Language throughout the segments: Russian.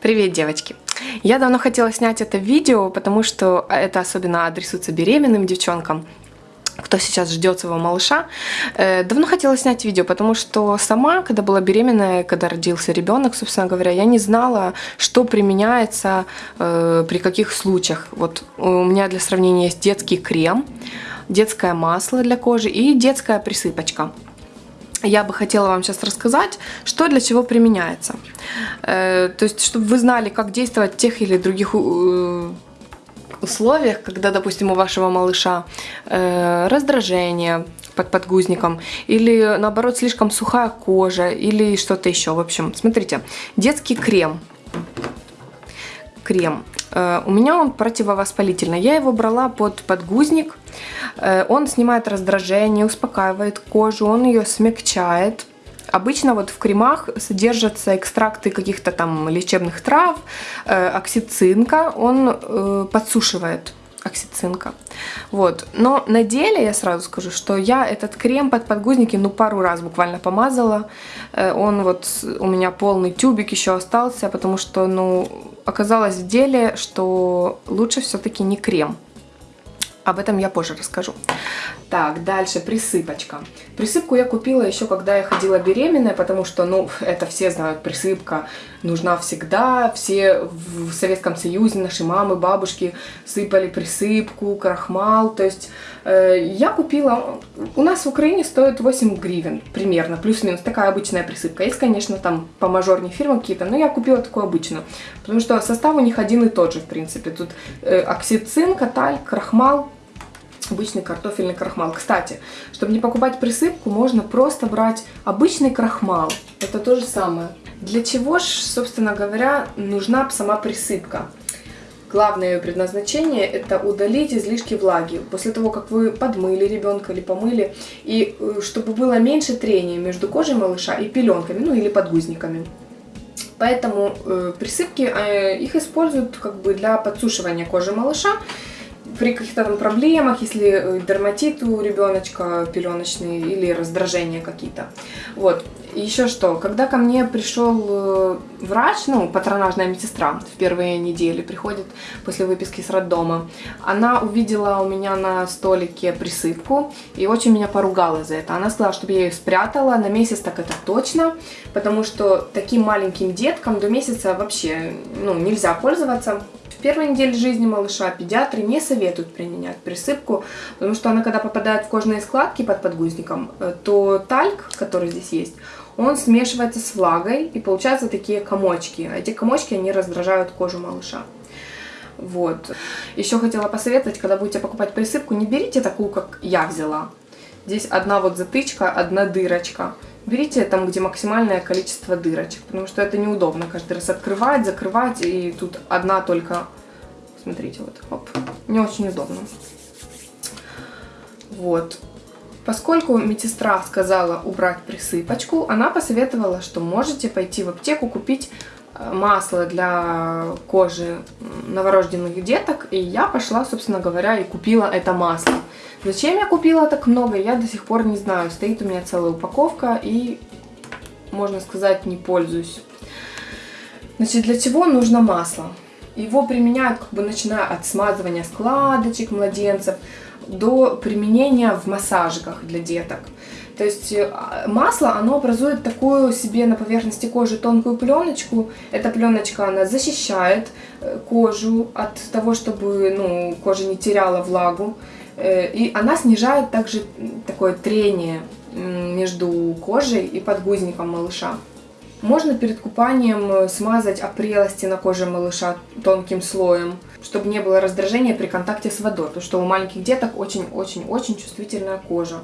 Привет, девочки! Я давно хотела снять это видео, потому что это особенно адресуется беременным девчонкам, кто сейчас ждет своего малыша. Э, давно хотела снять видео, потому что сама, когда была беременная, когда родился ребенок, собственно говоря, я не знала, что применяется э, при каких случаях. Вот у меня для сравнения есть детский крем, детское масло для кожи и детская присыпочка я бы хотела вам сейчас рассказать, что для чего применяется. Э, то есть, чтобы вы знали, как действовать в тех или других э, условиях, когда, допустим, у вашего малыша э, раздражение под подгузником, или наоборот слишком сухая кожа, или что-то еще. В общем, смотрите, детский крем. Крем. У меня он противовоспалительный. Я его брала под подгузник. Э, он снимает раздражение, успокаивает кожу, он ее смягчает. Обычно вот в кремах содержатся экстракты каких-то там лечебных трав, э, оксицинка, он э, подсушивает оксицинка. Вот. Но на деле я сразу скажу, что я этот крем под подгузники ну пару раз буквально помазала. Он вот у меня полный тюбик еще остался, потому что ну оказалось в деле, что лучше все-таки не крем. Об этом я позже расскажу. Так, дальше присыпочка. Присыпку я купила еще, когда я ходила беременная, потому что, ну, это все знают, присыпка нужна всегда. Все в Советском Союзе, наши мамы, бабушки сыпали присыпку, крахмал. То есть э, я купила, у нас в Украине стоит 8 гривен примерно, плюс-минус, такая обычная присыпка. Есть, конечно, там по мажорней фирмы какие-то, но я купила такую обычную. Потому что состав у них один и тот же, в принципе. Тут э, оксицин, каталь, крахмал, обычный картофельный крахмал. Кстати, чтобы не покупать присыпку, можно просто брать обычный крахмал. Это то же самое. Для чего же, собственно говоря, нужна сама присыпка? Главное ее предназначение – это удалить излишки влаги. После того, как вы подмыли ребенка или помыли, и э, чтобы было меньше трения между кожей малыша и пеленками, ну или подгузниками. Поэтому э, присыпки, э, их используют как бы для подсушивания кожи малыша при каких-то там проблемах, если э, дерматит у ребеночка пеленочный или раздражения какие-то. Вот. Еще что, когда ко мне пришел э, врач, ну, патронажная медсестра в первые недели приходит после выписки с роддома, она увидела у меня на столике присыпку и очень меня поругала за это. Она сказала, чтобы я ее спрятала на месяц, так это точно, потому что таким маленьким деткам до месяца вообще, ну, нельзя пользоваться в первой неделе жизни малыша педиатры не советуют применять присыпку, потому что она, когда попадает в кожные складки под подгузником, э, то тальк, который здесь есть, он смешивается с влагой, и получаются такие комочки. Эти комочки, они раздражают кожу малыша. Вот. Еще хотела посоветовать, когда будете покупать присыпку, не берите такую, как я взяла. Здесь одна вот затычка, одна дырочка. Берите там, где максимальное количество дырочек, потому что это неудобно каждый раз открывать, закрывать, и тут одна только, смотрите, вот, оп, не очень удобно. Вот. Поскольку медсестра сказала убрать присыпочку, она посоветовала, что можете пойти в аптеку купить масло для кожи новорожденных деток, и я пошла, собственно говоря, и купила это масло. Зачем я купила так много, я до сих пор не знаю. Стоит у меня целая упаковка и, можно сказать, не пользуюсь. Значит, для чего нужно масло? Его применяют, как бы начиная от смазывания складочек младенцев до применения в массажиках для деток. То есть э, масло, оно образует такую себе на поверхности кожи тонкую пленочку. Эта пленочка, она защищает э, кожу от того, чтобы ну, кожа не теряла влагу. Э, и она снижает также такое трение между кожей и подгузником малыша. Можно перед купанием смазать опрелости на коже малыша тонким слоем, чтобы не было раздражения при контакте с водой, потому что у маленьких деток очень-очень-очень чувствительная кожа.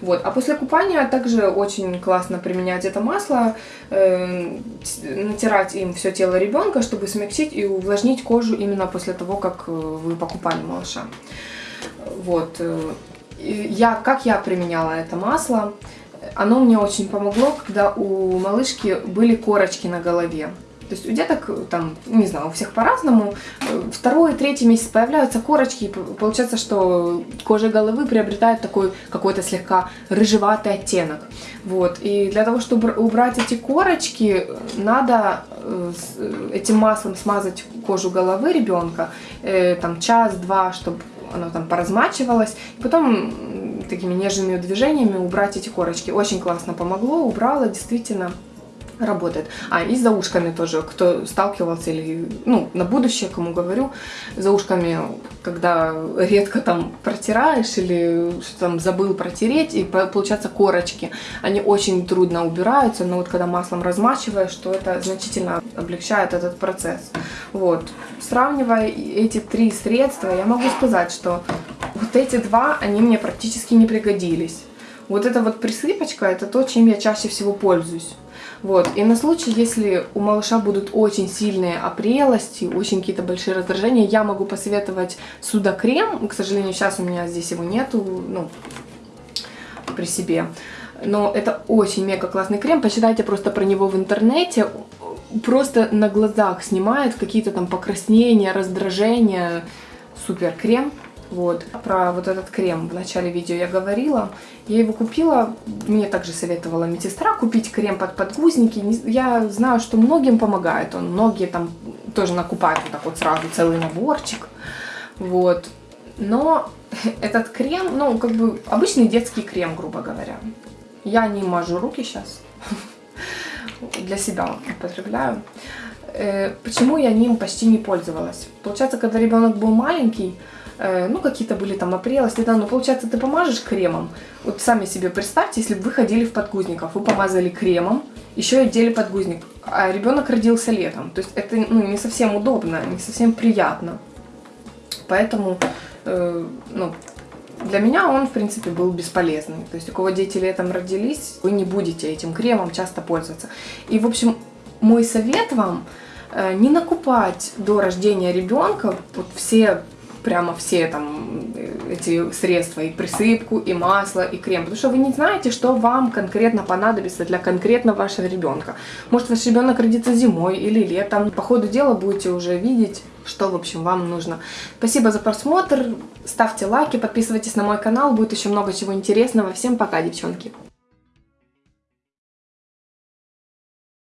Вот. А после купания также очень классно применять это масло, э, натирать им все тело ребенка, чтобы смягчить и увлажнить кожу именно после того, как э, вы покупали малыша. Вот. Я, как я применяла это масло, оно мне очень помогло, когда у малышки были корочки на голове. То есть у деток, там, не знаю, у всех по-разному, э, второй, третий месяц появляются корочки, и получается, что кожа головы приобретает такой какой-то слегка рыжеватый оттенок. Вот. И для того, чтобы убрать эти корочки, надо э, этим маслом смазать кожу головы ребенка, э, там час-два, чтобы оно там поразмачивалось, и потом такими нежными движениями убрать эти корочки. Очень классно помогло, убрала, действительно работает. А, и за ушками тоже, кто сталкивался или, ну, на будущее, кому говорю, за ушками, когда редко там протираешь или что там забыл протереть, и получаются корочки, они очень трудно убираются, но вот когда маслом размачиваешь, то это значительно облегчает этот процесс. Вот. Сравнивая эти три средства, я могу сказать, что вот эти два, они мне практически не пригодились. Вот эта вот присыпочка, это то, чем я чаще всего пользуюсь. Вот. И на случай, если у малыша будут очень сильные опрелости, очень какие-то большие раздражения, я могу посоветовать судокрем. К сожалению, сейчас у меня здесь его нету, ну, при себе. Но это очень мега классный крем. Почитайте просто про него в интернете. Просто на глазах снимает какие-то там покраснения, раздражения. Супер крем. Вот. Про вот этот крем в начале видео я говорила. Я его купила, мне также советовала медсестра купить крем под подгузники. Я знаю, что многим помогает он. Многие там тоже накупают вот так вот сразу целый наборчик. Вот. Но этот крем, ну, как бы обычный детский крем, грубо говоря. Я не мажу руки сейчас. Для себя употребляю. Э, почему я ним почти не пользовалась? Получается, когда ребенок был маленький, Э, ну, какие-то были там опрелости, да, но получается, ты помажешь кремом, вот сами себе представьте, если бы вы ходили в подгузниках, вы помазали кремом, еще и одели подгузник, а ребенок родился летом, то есть это, ну, не совсем удобно, не совсем приятно, поэтому, э, ну, для меня он, в принципе, был бесполезный. То есть, у кого дети летом родились, вы не будете этим кремом часто пользоваться. И, в общем, мой совет вам не накупать до рождения ребенка вот все прямо все там э, эти средства, и присыпку, и масло, и крем, потому что вы не знаете, что вам конкретно понадобится для конкретно вашего ребенка. Может, ваш ребенок родится зимой или летом. По ходу дела будете уже видеть, что, в общем, вам нужно. Спасибо за просмотр, ставьте лайки, подписывайтесь на мой канал, будет еще много чего интересного. Всем пока, девчонки!